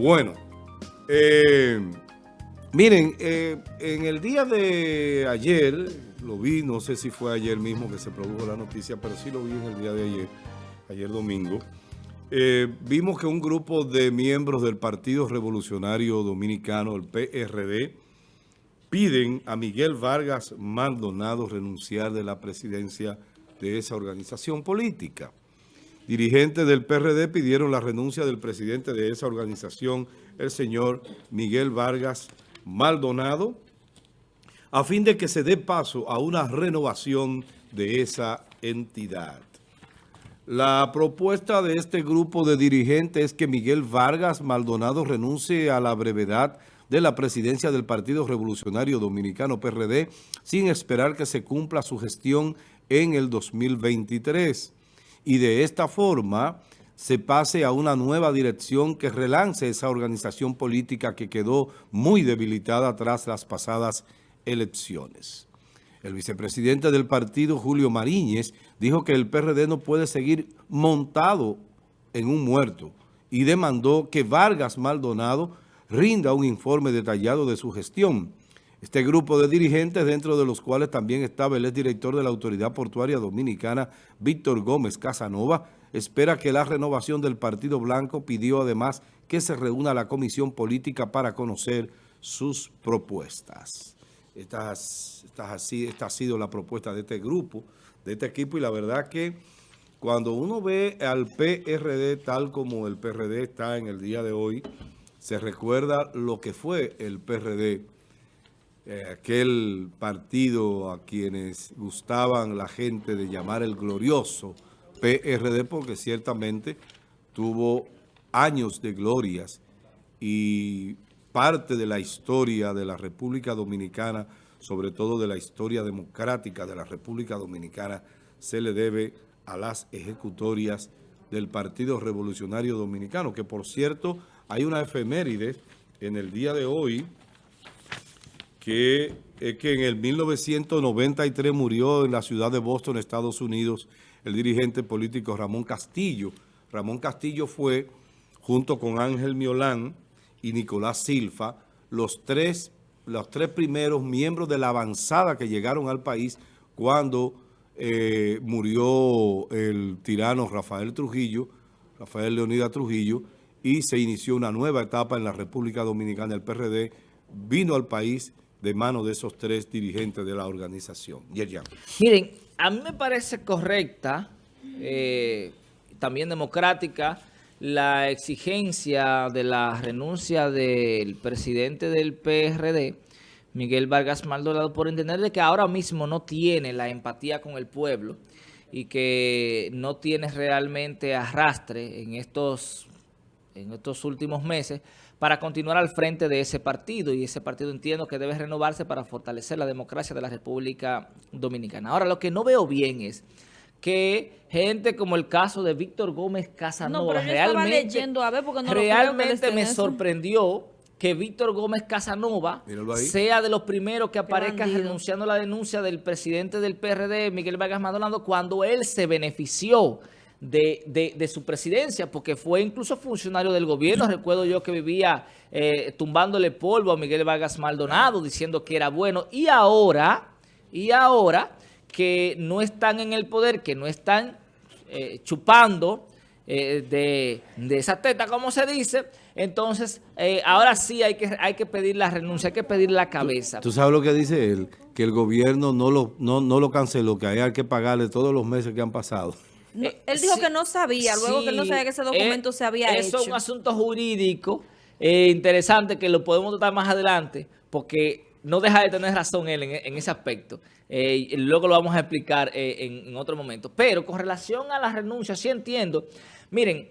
Bueno, eh, miren, eh, en el día de ayer, lo vi, no sé si fue ayer mismo que se produjo la noticia, pero sí lo vi en el día de ayer, ayer domingo, eh, vimos que un grupo de miembros del Partido Revolucionario Dominicano, el PRD, piden a Miguel Vargas Maldonado renunciar de la presidencia de esa organización política. Dirigentes del PRD pidieron la renuncia del presidente de esa organización, el señor Miguel Vargas Maldonado, a fin de que se dé paso a una renovación de esa entidad. La propuesta de este grupo de dirigentes es que Miguel Vargas Maldonado renuncie a la brevedad de la presidencia del Partido Revolucionario Dominicano PRD sin esperar que se cumpla su gestión en el 2023. Y de esta forma se pase a una nueva dirección que relance esa organización política que quedó muy debilitada tras las pasadas elecciones. El vicepresidente del partido, Julio Mariñez, dijo que el PRD no puede seguir montado en un muerto y demandó que Vargas Maldonado rinda un informe detallado de su gestión. Este grupo de dirigentes, dentro de los cuales también estaba el exdirector de la Autoridad Portuaria Dominicana, Víctor Gómez Casanova, espera que la renovación del Partido Blanco pidió además que se reúna la comisión política para conocer sus propuestas. Esta, ha sido la propuesta de este grupo, de este equipo, y la verdad que cuando uno ve al PRD tal como el PRD está en el día de hoy, se recuerda lo que fue el PRD, eh, aquel partido a quienes gustaban la gente de llamar el glorioso PRD, porque ciertamente tuvo años de glorias y parte de la historia de la República Dominicana, sobre todo de la historia democrática de la República Dominicana, se le debe a las ejecutorias del Partido Revolucionario Dominicano, que por cierto hay una efeméride en el día de hoy, que es que en el 1993 murió en la ciudad de Boston, Estados Unidos, el dirigente político Ramón Castillo. Ramón Castillo fue, junto con Ángel Miolán, y Nicolás Silva, los tres, los tres primeros miembros de la avanzada que llegaron al país cuando eh, murió el tirano Rafael Trujillo, Rafael Leonida Trujillo, y se inició una nueva etapa en la República Dominicana. El PRD vino al país de manos de esos tres dirigentes de la organización. Miren, a mí me parece correcta, eh, también democrática, la exigencia de la renuncia del presidente del PRD, Miguel Vargas Maldonado, por entender de que ahora mismo no tiene la empatía con el pueblo y que no tiene realmente arrastre en estos, en estos últimos meses para continuar al frente de ese partido. Y ese partido entiendo que debe renovarse para fortalecer la democracia de la República Dominicana. Ahora, lo que no veo bien es que gente como el caso de Víctor Gómez Casanova realmente, realmente me sorprendió que Víctor Gómez Casanova sea de los primeros que aparezca renunciando a la denuncia del presidente del PRD, Miguel Vargas Maldonado, cuando él se benefició de, su presidencia, porque fue incluso funcionario del gobierno. Recuerdo yo que vivía eh, tumbándole polvo a Miguel Vargas Maldonado, diciendo que era bueno. Y ahora, y ahora que no están en el poder, que no están eh, chupando eh, de, esa teta, como se dice, entonces eh, ahora sí hay que, hay que pedir la renuncia, hay que pedir la cabeza. ¿Tú, sabes lo que dice él? Que el gobierno no lo, no, lo canceló, que hay que pagarle todos los meses que han pasado. Él dijo que no sabía, luego que no sabía que ese documento se había hecho. Eso es un asunto jurídico interesante que lo podemos tratar más adelante, porque no deja de tener razón él en, ese aspecto. Eh, luego lo vamos a explicar eh, en, otro momento. Pero con relación a la renuncia, sí entiendo. Miren,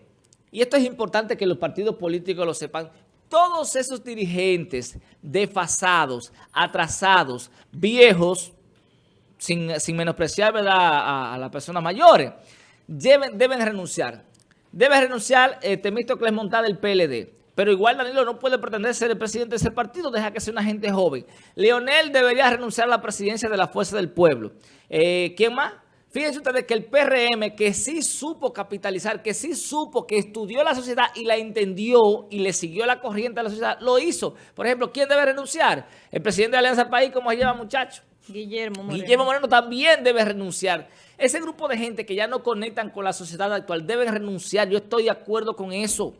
y esto es importante que los partidos políticos lo sepan, todos esos dirigentes desfasados, atrasados, viejos, sin, menospreciar A, las personas mayores, deben, deben renunciar. Debe renunciar eh, Temístocles Montada del PLD. Pero igual Danilo no puede pretender ser el presidente de ese partido, deja que sea una gente joven. Leonel debería renunciar a la presidencia de la Fuerza del Pueblo. Eh, ¿Quién más? Fíjense ustedes que el PRM, que sí supo capitalizar, que sí supo, que estudió la sociedad y la entendió y le siguió la corriente a la sociedad, lo hizo. Por ejemplo, ¿quién debe renunciar? El presidente de Alianza País, ¿cómo se llama, muchacho? Guillermo Moreno. Guillermo Moreno también debe renunciar. Ese grupo de gente que ya no conectan con la sociedad actual deben renunciar. Yo estoy de acuerdo con eso.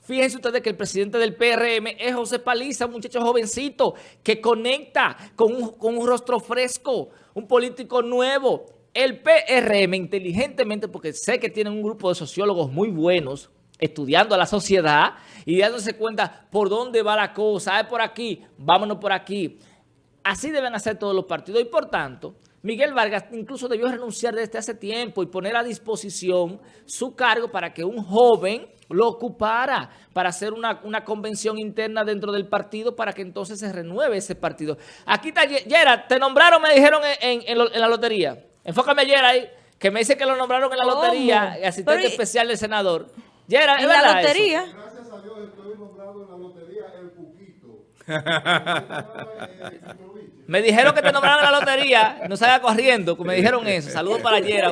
Fíjense ustedes que el presidente del PRM es José Paliza, un muchacho jovencito que conecta con un, con un rostro fresco, un político nuevo el PRM inteligentemente, porque sé que tienen un grupo de sociólogos muy buenos, estudiando a la sociedad y dándose cuenta por dónde va la cosa, es por aquí, vámonos por aquí. Así deben hacer todos los partidos y por tanto, Miguel Vargas incluso debió renunciar desde hace tiempo y poner a disposición su cargo para que un joven lo ocupara para hacer una, convención interna dentro del partido para que entonces se renueve ese partido. Aquí está Yera, te nombraron, me dijeron en la lotería. Enfócame ayer ahí, que me dice que lo nombraron en la lotería, asistente especial del senador. Ya ¿En la lotería? Gracias a Dios estoy nombrado en la lotería El Cuquito. me dijeron que te nombraron la lotería, no salga corriendo, me dijeron eso. Saludos para ayer.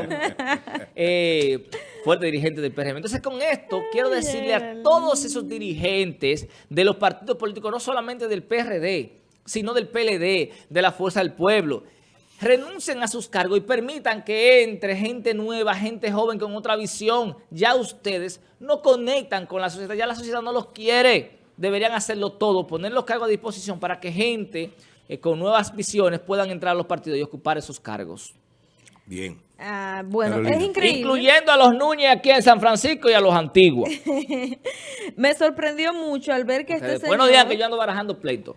Eh, fuerte dirigente del PRM. Entonces, con esto, quiero decirle a todos esos dirigentes de los partidos políticos, no solamente del PRD, sino del PLD, de la Fuerza del Pueblo, renuncien a sus cargos y permitan que entre gente nueva, gente joven con otra visión. Ya ustedes no conectan con la sociedad, ya la sociedad no los quiere. Deberían hacerlo todo, poner los cargos a disposición para que gente eh, con nuevas visiones puedan entrar a los partidos y ocupar esos cargos. Bien. Ah, bueno, es increíble. Incluyendo a los Núñez aquí en San Francisco y a los antiguos. Me sorprendió mucho al ver que este señor... Buenos días, que yo ando barajando pleito.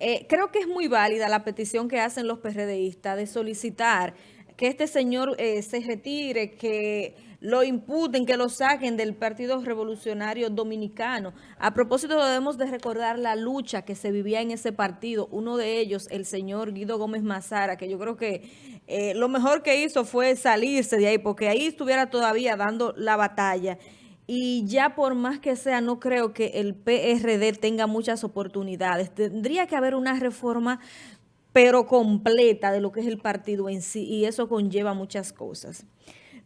Eh, creo que es muy válida la petición que hacen los PRDistas de solicitar que este señor eh, se retire, que lo imputen, que lo saquen del Partido Revolucionario Dominicano. A propósito, debemos de recordar la lucha que se vivía en ese partido. Uno de ellos, el señor Guido Gómez Mazara, que yo creo que eh, lo mejor que hizo fue salirse de ahí, porque ahí estuviera todavía dando la batalla y ya por más que sea, no creo que el PRD tenga muchas oportunidades. Tendría que haber una reforma, pero completa de lo que es el partido en sí, y eso conlleva muchas cosas.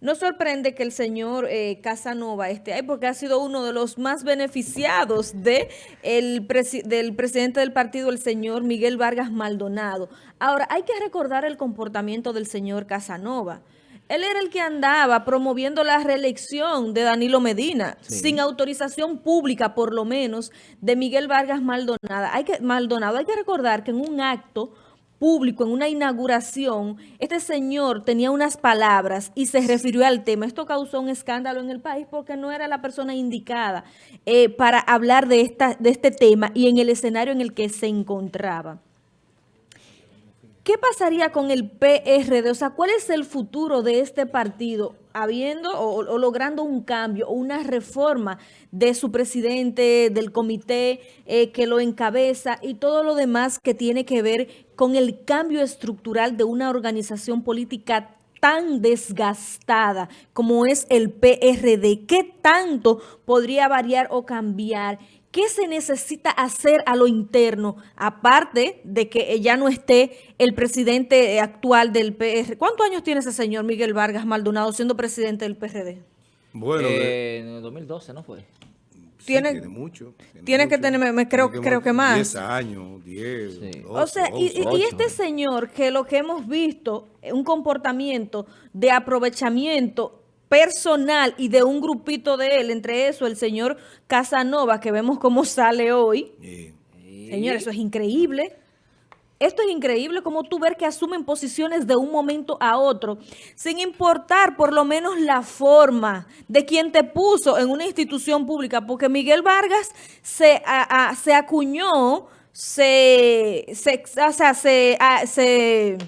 No sorprende que el señor eh, Casanova esté ahí porque ha sido uno de los más beneficiados de el del presidente del partido, el señor Miguel Vargas Maldonado. Ahora, hay que recordar el comportamiento del señor Casanova. Él era el que andaba promoviendo la reelección de Danilo Medina, sin autorización pública, por lo menos, de Miguel Vargas Maldonado. Hay que, Maldonado. Hay que recordar que en un acto público, en una inauguración, este señor tenía unas palabras y se refirió al tema. Esto causó un escándalo en el país porque no era la persona indicada eh, para hablar de, esta, de este tema y en el escenario en el que se encontraba. ¿Qué pasaría con el PRD? O sea, ¿cuál es el futuro de este partido habiendo o, logrando un cambio o una reforma de su presidente, del comité eh, que lo encabeza y todo lo demás que tiene que ver con el cambio estructural de una organización política tan desgastada como es el PRD? ¿Qué tanto podría variar o cambiar? ¿Qué se necesita hacer a lo interno? Aparte de que ya no esté el presidente actual del PR. ¿Cuántos años tiene ese señor Miguel Vargas Maldonado siendo presidente del PRD? Bueno, eh, en el 2012, ¿no fue? tiene, mucho. Tiene, que tener, me, creo, creo que más. 10 años, 10. o sea, y, y, este señor que lo que hemos visto, un comportamiento de aprovechamiento personal y de un grupito de él, entre eso el señor Casanova, que vemos cómo sale hoy. Señor, eso es increíble. Esto es increíble como tú ver que asumen posiciones de un momento a otro, sin importar por lo menos la forma de quien te puso en una institución pública, porque Miguel Vargas se, se acuñó, se, se, o sea, se, se,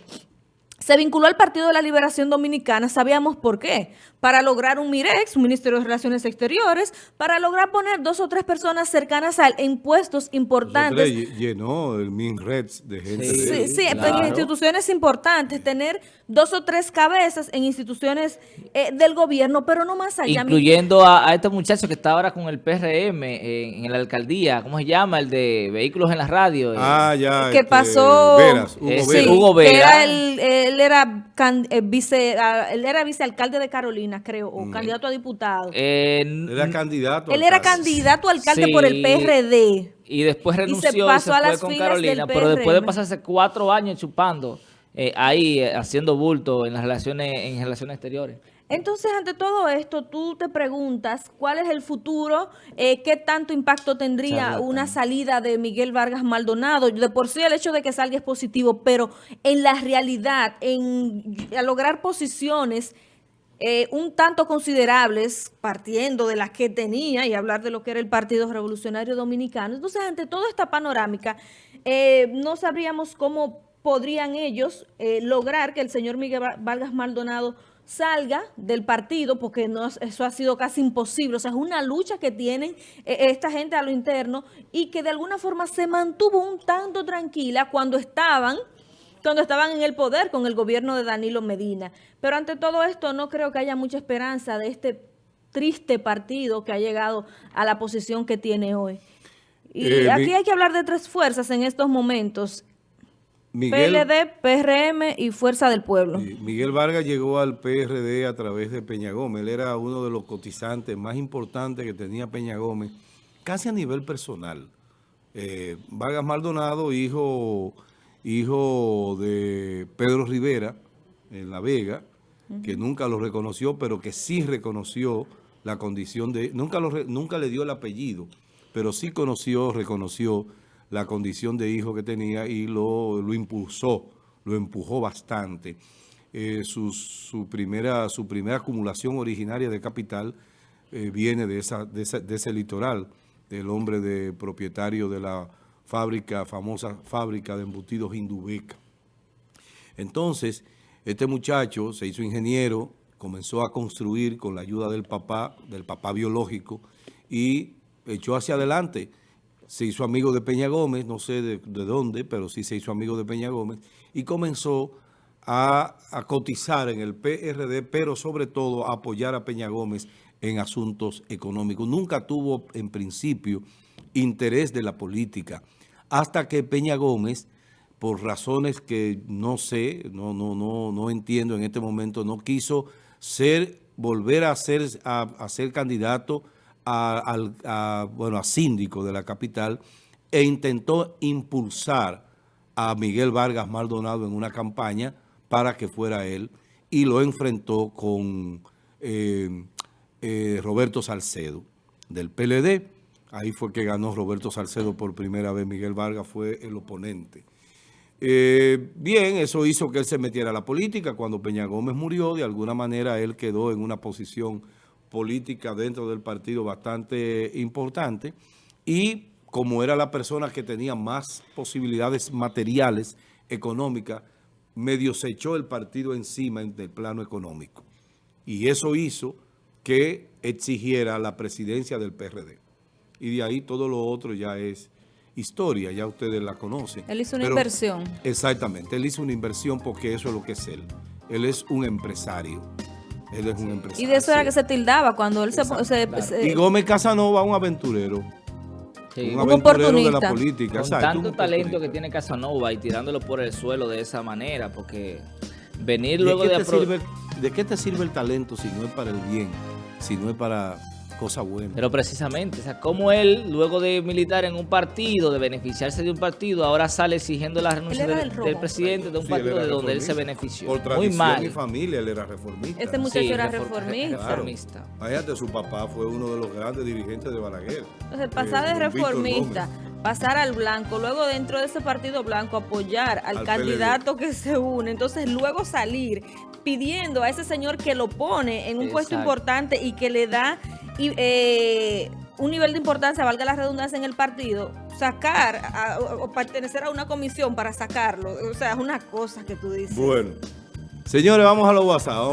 se vinculó al Partido de la Liberación Dominicana, sabíamos por qué, para lograr un MIREX, un Ministerio de Relaciones Exteriores, para lograr poner dos o tres personas cercanas a él en puestos importantes. llenó el MINREDS de gente. Sí, de sí, en instituciones importantes, tener dos o tres cabezas en instituciones eh, del gobierno, pero no más allá. Incluyendo a, este muchacho que está ahora con el PRM en, la alcaldía, ¿cómo se llama? El de vehículos en la radio. Eh. Ah, ya. Que este, pasó... Veras, Hugo, eh, Hugo Vera. Era él, era vice, ah, él era vicealcalde de Carolina, creo, o mm. candidato a diputado. era candidato. Él era candidato a alcalde por el PRD. Y después renunció y se, pasó a las con Carolina, pero después de pasarse cuatro años chupando eh, ahí eh, haciendo bulto en las relaciones en relaciones exteriores. Entonces, ante todo esto, tú te preguntas cuál es el futuro, eh, qué tanto impacto tendría una salida de Miguel Vargas Maldonado. De por sí el hecho de que salga es positivo, pero en la realidad, en a lograr posiciones un tanto considerables, partiendo de las que tenía y hablar de lo que era el Partido Revolucionario Dominicano. Entonces, ante toda esta panorámica, no sabríamos cómo podrían ellos eh, lograr que el señor Miguel Vargas Maldonado salga del partido, porque no, eso ha sido casi imposible. O sea, es una lucha que tienen eh, esta gente a lo interno y que de alguna forma se mantuvo un tanto tranquila cuando estaban cuando estaban en el poder con el gobierno de Danilo Medina. Pero ante todo esto no creo que haya mucha esperanza de este triste partido que ha llegado a la posición que tiene hoy. Y eh, aquí hay que hablar de tres fuerzas en estos momentos. PLD, PRM y Fuerza del Pueblo. Miguel Vargas llegó al PRD a través de Peña Gómez. Él era uno de los cotizantes más importantes que tenía Peña Gómez, casi a nivel personal. Eh, Vargas Maldonado, hijo, hijo de Pedro Rivera, en La Vega, que nunca lo reconoció, pero que sí reconoció la condición de... Nunca, lo, nunca le dio el apellido, pero sí conoció, reconoció la condición de hijo que tenía y lo, lo impulsó, lo empujó bastante. Eh, su, primera, su primera acumulación originaria de capital eh, viene de, esa, de, ese litoral, del hombre de propietario de la fábrica, famosa fábrica de embutidos Indubeca. Entonces, este muchacho se hizo ingeniero, comenzó a construir con la ayuda del papá, del papá biológico, y echó hacia adelante se hizo amigo de Peña Gómez, no sé de, dónde, pero sí se hizo amigo de Peña Gómez, y comenzó a, cotizar en el PRD, pero sobre todo a apoyar a Peña Gómez en asuntos económicos. Nunca tuvo, en principio, interés de la política, hasta que Peña Gómez, por razones que no sé, no, no, no, no entiendo en este momento, no quiso ser, volver a ser, a ser candidato a, bueno, a síndico de la capital e intentó impulsar a Miguel Vargas Maldonado en una campaña para que fuera él y lo enfrentó con eh, eh, Roberto Salcedo del PLD. Ahí fue que ganó Roberto Salcedo por primera vez. Miguel Vargas fue el oponente. Eh, bien, eso hizo que él se metiera a la política. Cuando Peña Gómez murió, de alguna manera él quedó en una posición política dentro del partido bastante importante y como era la persona que tenía más posibilidades materiales, económicas, medio se echó el partido encima del plano económico. Y eso hizo que exigiera la presidencia del PRD. Y de ahí todo lo otro ya es historia, ya ustedes la conocen. Él hizo una inversión. Exactamente, él hizo una inversión porque eso es lo que es él. Él es un empresario. Él es un empresario. Y de eso era que se tildaba cuando él se, Y Gómez Casanova, un aventurero. Un, aventurero de la política. Con tanto talento que tiene Casanova y tirándolo por el suelo de esa manera, porque venir luego de... de, ¿De qué te sirve el talento si no es para el bien? Si no es para cosa buena. Pero precisamente, o sea, como él, luego de militar en un partido, de beneficiarse de un partido, ahora sale exigiendo la renuncia del, presidente de un partido de donde él se benefició. Por tradición Muy mal. y familia, él era reformista. Este muchacho era reformista. Claro. su papá fue uno de los grandes dirigentes de Balaguer. Entonces, pasar de eh, reformista, pasar al blanco, luego dentro de ese partido blanco apoyar al, candidato que se une, entonces luego salir pidiendo a ese señor que lo pone en un puesto importante y que le da y, eh, un nivel de importancia, valga la redundancia en el partido, sacar o pertenecer a una comisión para sacarlo. O sea, es una cosa que tú dices. Bueno, señores, vamos a los WhatsApp.